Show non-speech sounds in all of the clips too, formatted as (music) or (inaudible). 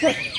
Hey!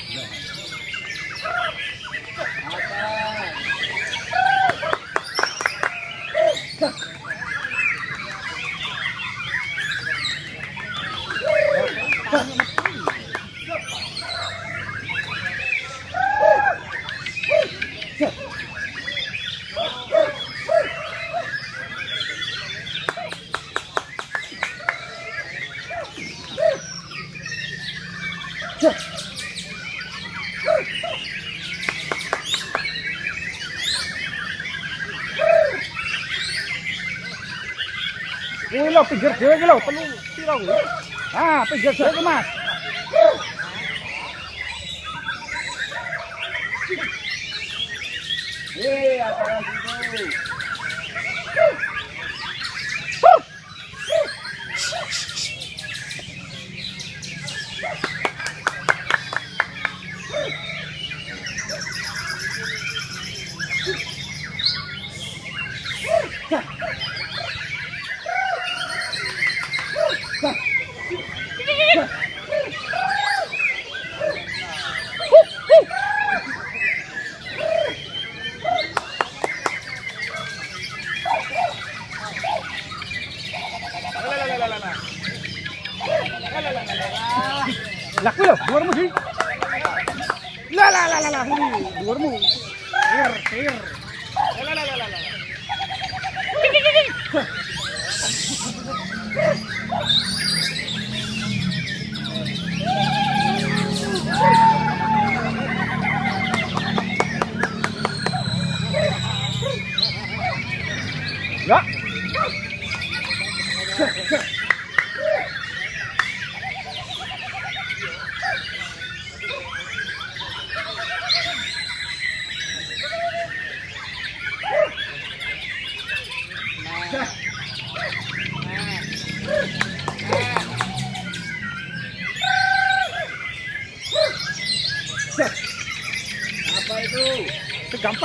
Kuwi lho pinggir dhewe iki lho, telu piro kuwi? Ah, pinggir dhewe iki, Mas. Wih, apa itu? Lah kuwi lho, dhuwurmu sih. Lah lah lah lah ini dhuwurmu. Tir, tir. Lah lah lah lah lah. (laughs)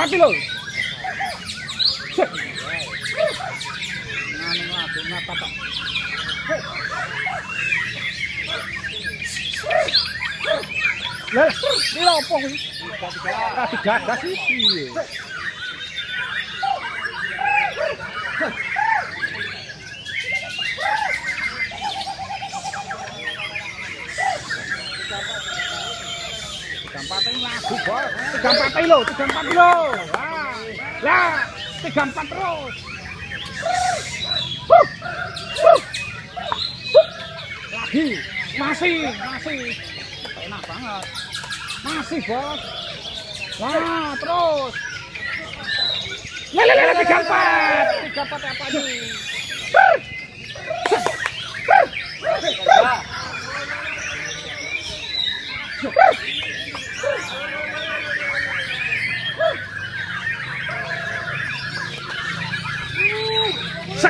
mati loh. Lah, ini apa? Tidak ada sisi. Lagu bos. Tiga empat ini lho, tiga empat lho. Lah, tiga empat terus. Huh, huh, huh. Lagi, masih, masih. Enak banget. Masih bos. Terus. Lah, lah, lah, tiga empat. Tiga empat apa nih? Sak,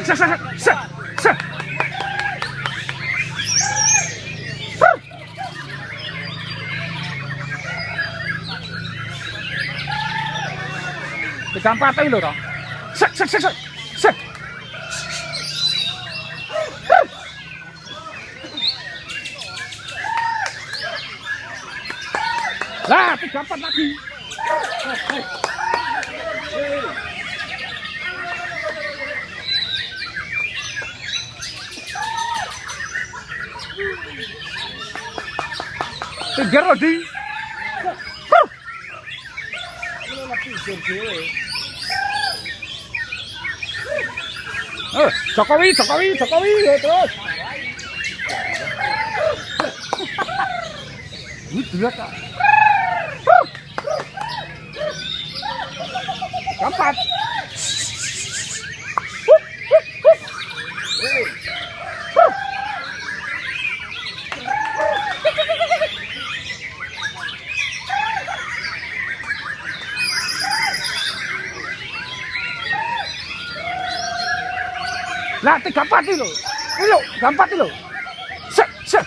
sa sa sa sa Dikampat aja lho toh. Sek sek sek sek. Sek. Lah, dikampat lagi. Oh, oh. Loh di. Eh, Jokowi, Jokowi, Jokowi, terus. Ini kak. Lah, tiga empat itu. Ini lo, tiga empat itu. Set, set.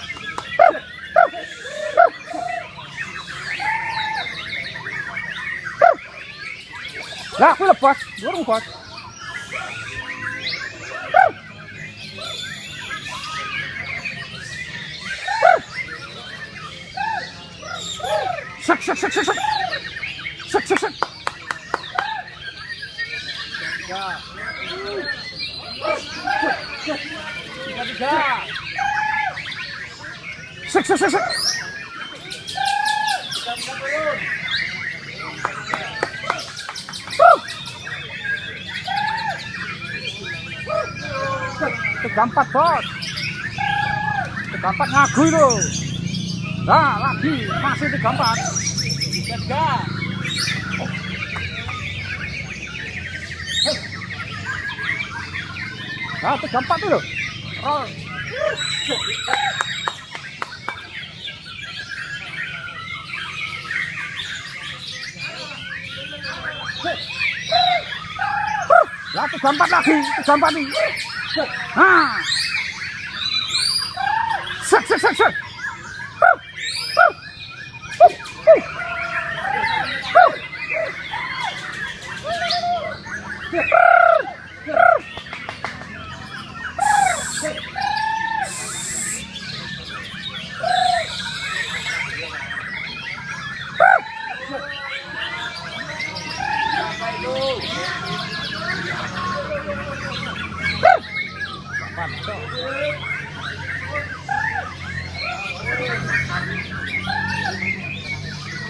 Lah, aku lepas. Dorong bos. Set, set, set, set, set. Set, set, set. Tiga tiga. Set, set, set, set. Tiga tiga turun. Tiga empat bos. Tiga empat ngagu itu. Nah, lagi masih tiga empat. Tiga. Nah, tiga empat Oh. Lah kesambat lagi, kesambat nih. Ah. Set set set set. Yeah.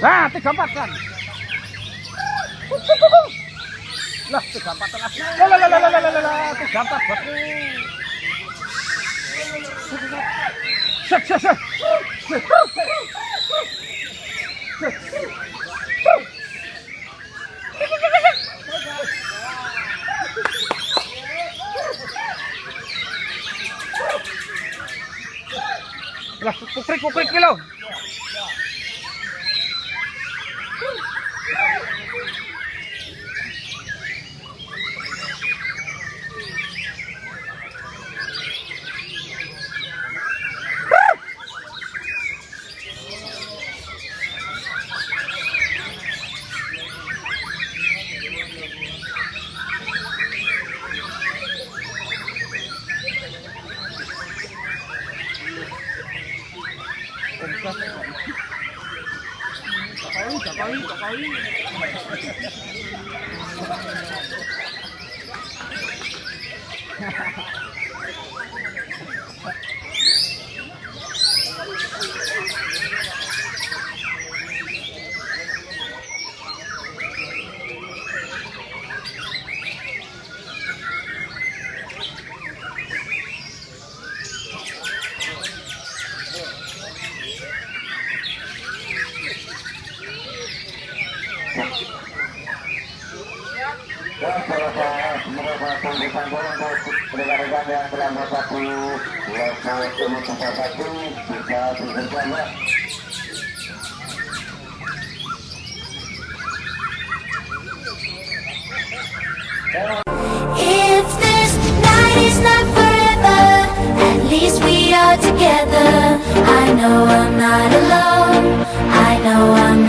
Nah, tiga empat kan. Lah, tiga empat lagi. Lah, lah, lah, lah, lah, lah, lah, tiga empat bosku. Set, set, set. Lah, kukrik, kukrik kilo. Ha ha ha. If this night is not forever, at least we are together. I know I'm not alone. I know I'm not.